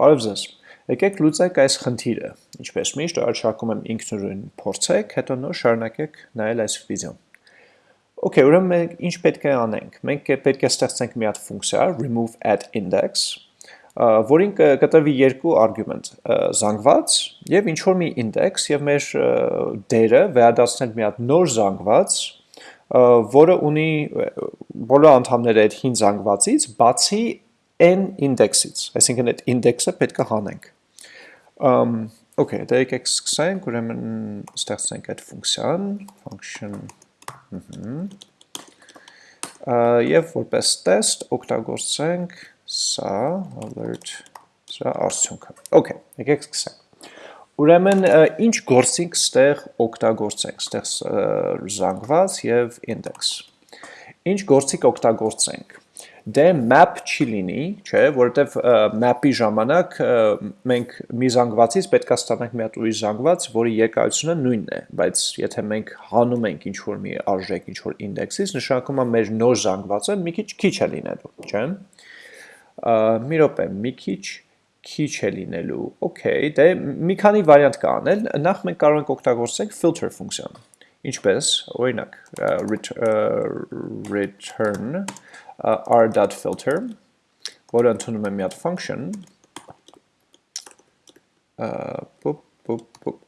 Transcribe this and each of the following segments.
Բարև ձեզ։ Եկեք լուծենք այս խնդիրը։ Ինչպես միշտ առաջարկում եմ ինքնուրույն փորձեք, հետո նոր շարունակեք նայել այս վիդեոն։ Okay, ուրեմն մենք ինչ պետք է անենք։ Մենք պետք է ստեղծենք մի հատ ֆունկցիա remove at index, որին կտրվի երկու արգումենտ՝ զանգված եւ ինչ որ մի index եւ մեր դերը վերադարձնել մի հատ նոր զանգված, որը ունի բոլոր անդամները այդ հին զանգվածից, բացի n index-ից, այսինքն այդ index-ը պետք է հանենք։ Um, okay, դա եկեք սկսենք, ուրեմն ստեղծենք այդ ֆունկցիան, function եւ որպես test օգտագործենք սա alert սա արդյունքը։ Okay, եկեք սկսենք։ Ուրեմն ինչ գործինք ստեղ օգտագործենք, ստեղ զանգված եւ index։ Ինչ գործիք օգտագործենք դե map չի լինի, չէ, որովհետև map-ի ժամանակ մենք մի զանգվածից պետք է ստանանք մի հատ ուրիշ զանգված, որի երկարությունը նույնն է, բայց եթե մենք հանում ենք ինչ որ մի արժեք, ինչ որ index-ից, նշանակում է մեր նոր զանգվածը մի քիչ քիչ է լինելու, չէ։ Մի րոպե, մի քիչ քիչ է լինելու։ Okay, դե մի քանի վարիանտ կա անել։ Նախ մենք կարող ենք օգտագործենք filter ֆունկցիան։ Ինչպես, օրինակ, return r.filter, որը ընդունում է մի հատ function,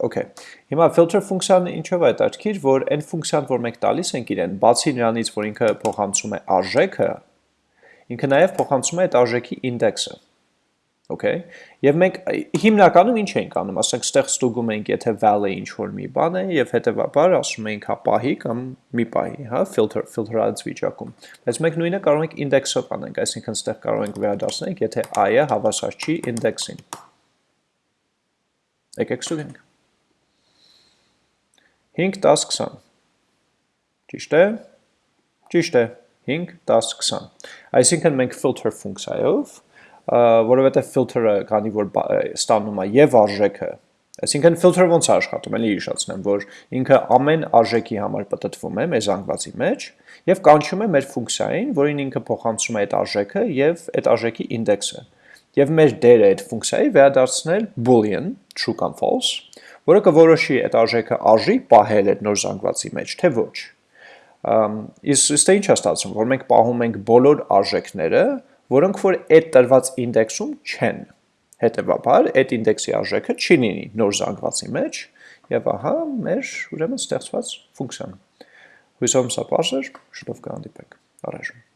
Okay. Հիմա filter ֆունկցիան ինչով է հետաքրքիր, որ այն ֆունկցիան, որ մենք տալիս ենք իրեն, բացի նրանից, որ ինքը փոխանցում է արժեքը, ինքը նաև փոխանցում է այդ արժեքի ինդեքսը okay եւ մենք հիմնականում ինչ ենք անում ասենք ստեղ ստուգում ենք եթե val-ը ինչ որ մի բան է եւ հետեւաբար ասում ենք հա պահի կամ մի պահի հա filter filter-ած վիճակում բայց մենք նույնը կարող ենք index-ով անենք այսինքն ստեղ կարող ենք վերադարձնել եթե i-ը հավասար չի index-ին եկեք ստուգենք 5 10 20 ճիշտ է ճիշտ է 5 10 20 այսինքն մենք filter ֆունկցիայով որովհետև filter-ը քանի որ ստանում է եւ արժեքը Այսինքն filter-ը ոնց է աշխատում, էլի հիշացնեմ, որ ինքը ամեն արժեքի համար պատտվում է մեր զանգվածի մեջ եւ կանչում է մեր ֆունկցիային, որին ինքը փոխանցում է այդ արժեքը եւ այդ արժեքի ինդեքսը։ Եվ մեր դերը այդ ֆունկցիայի վերադարձնել boolean, true կամ false, որը կորոշի այդ արժեքը արժի պահել այդ նոր զանգվածի մեջ, թե ոչ։ Իսկ ինչ է ստացվում, որ մենք պահում ենք բոլոր արժեքները, որոնք որ այդ տրված ինդեքսում չեն։ Հետևաբար այդ ինդեքսի արժեքը չի լինի նոր զանգվածի մեջ եւ ահա մեր ուրեմն ստեղծված ֆունկցիան։ Հույսով սա բարձր, շուտով կհանդիպենք։ Առայժմ